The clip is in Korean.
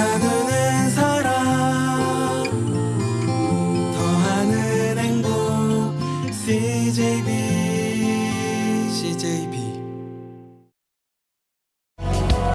나는 사랑. 더하는 행복 CJB CJB